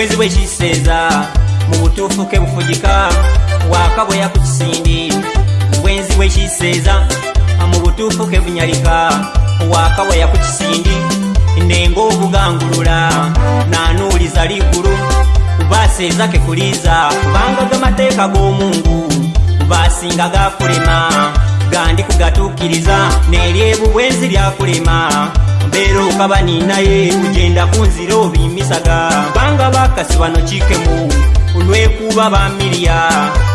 bwenzi bwekiseeza mu butuufu ke bufugika waaka bwe yakukisindi bwenzi bwekiseeza mu butuufu ke bunyalika waaka bwe yakukisindi ndenga obugangulula naanuuliza liggulu baseeza ke kuliiza kubanga g'amateeka g'omungu baasinga gaakulema gandi kugatuukiriza neeri ebubwenzi lyakulema mbeera okaba niinaye kugenda kunzira obimisaga bakasi bano kikemu olwekuba bamiria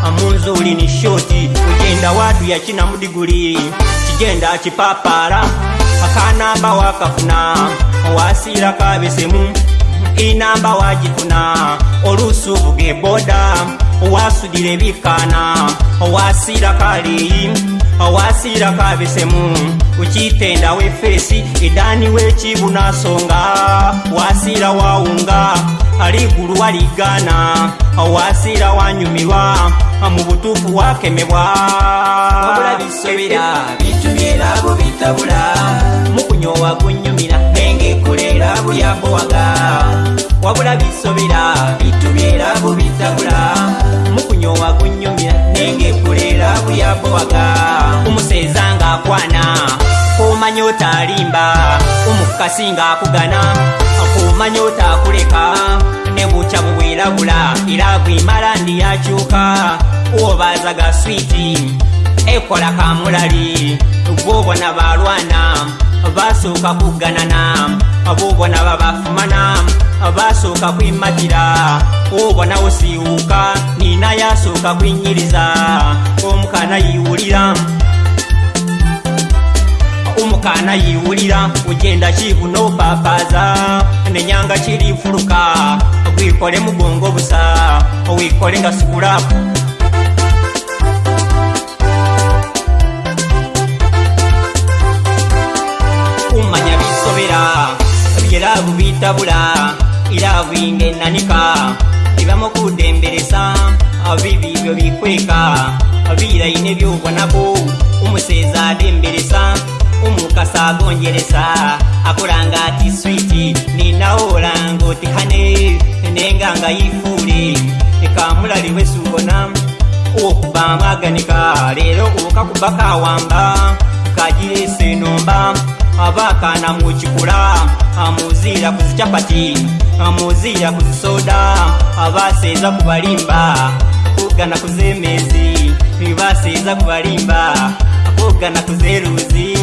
amunzi oli ni shoti ogenda watu yakinamudiguli kigenda kipapaala akanamba wakafuna owasiira kabesemu inamba wagifuna olusuvuge boda owasudira ebikana owasiira kaleyi owasiira kabesemu ukitenda wefeesi edaani wekibunasonga wasiira wawunga aliigulu waligaana owasiira wanyumirwa mu butuufu wakemebwa mukunyowa kunyumira nengekulera buyambowaga wabula bisobera bitubyera bubitabula mukunyowa kunyumira nengekulera buyambowaga omuseeza ng'akwana omanya otalimba omukukasi ng'akugana kumanya otakuleka nebucya bubwirabula ila gwimala ndi yacyuka uobaza gaswiti ekola kamulali bobona balwana basuka kuganana bobona babafumana basuka kwimatira ubona usiuka nina yasuka kwinyiriza omukana yiwulira umukana yiwurira ugenda kibuno papaza nenyanga kirifuruka wikore mugongo busa wikore ngasukura umanya bisobera birabu bitabura irabu ingenanika ibamo kudemberesa bibi byo bikweka birayine byobonako umuseza ademberesa omukasa agonjeresa akulanga ati switi ninawolanga otekane nenga nga yifuule ekamulaliwe subona okuba mwaganika leero okakubakawamba kagirese nomba abakana mukikula amuzira ku zicapati amuzira ku zisoda abaseza kubalimba kugana ku zemezi nibaseza kubalimba kugana ku zeruzi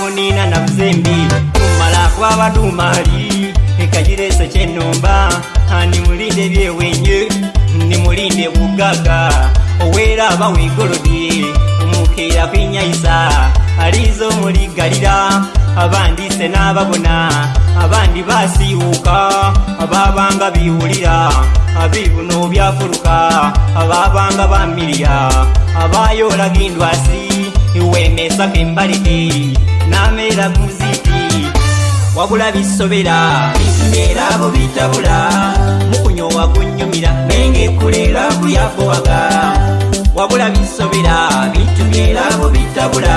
kunina na mzembi kumala kwaba dumali ekajirese kyenomba animulinde byewenye nimulinde bugaga owera aba wigolodi omukira kwinyaisa aliza omuligalira abandi se n'ababona abandi basiwuka ababanga biwulira abibuno byafuruka ababanga bamiriya abayoolaga indwasi iwemesaku embaliki namera kuziti wabula bisobera bisimera bubitabula mukunyowa kunyumira nenge kulera kuyafowaga wabula bisobera bitumyera bubitabula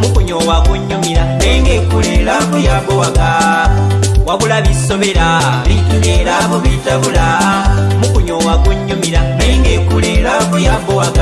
mukunyowa kunyumira nenge kulera kuyafowaga wabula bisobera bitumyera bubitabula mukunyowa kunyumira nenge kulera kuyafowaga